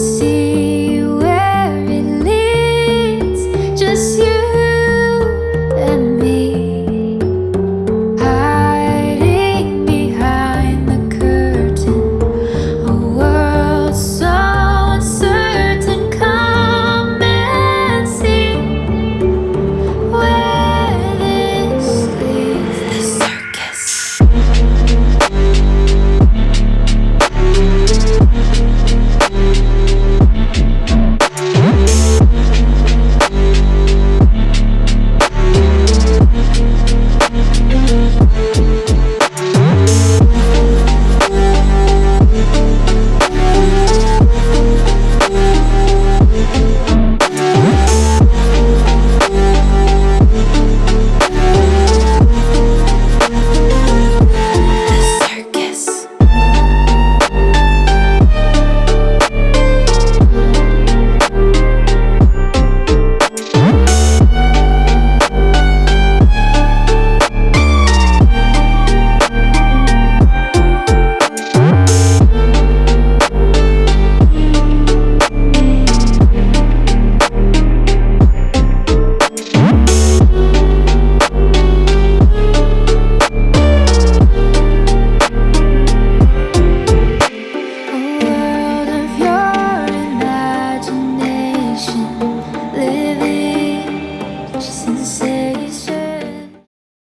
sim